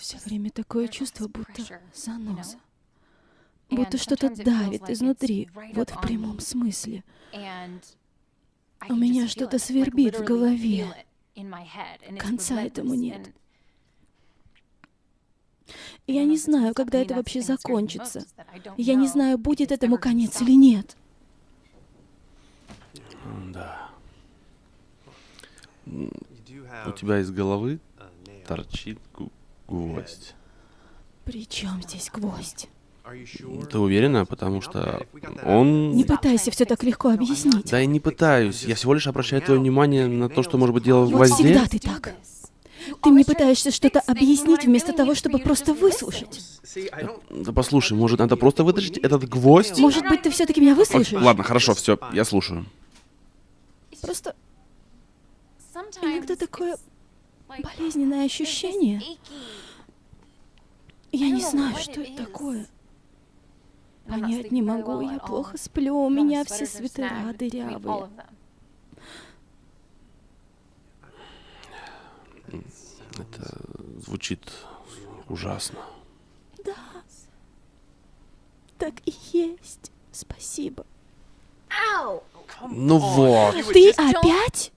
Все время такое чувство, будто заноза. Будто что-то давит изнутри, вот в прямом смысле. У меня что-то свербит в голове. Конца этому нет. Я не знаю, когда это вообще закончится. Я не знаю, будет этому конец или нет. Да. У тебя из головы торчит гу- гвоздь. При чем здесь гвоздь? Ты уверена? Потому что он... Не пытайся все так легко объяснить. Да я не пытаюсь. Я всего лишь обращаю твое внимание на то, что может быть дело в Вот гвозде. всегда ты так. Ты мне пытаешься что-то объяснить вместо того, чтобы просто выслушать. Да послушай, может, надо просто вытащить этот гвоздь? Может быть, ты все-таки меня выслушаешь? ладно, хорошо, все, я слушаю. Просто иногда такое болезненное ощущение. Я не знаю, что это такое. Понять не могу, я плохо сплю, у меня все свитера дырявые. Это звучит ужасно. Так и есть. Спасибо. Ну вот. Ты опять?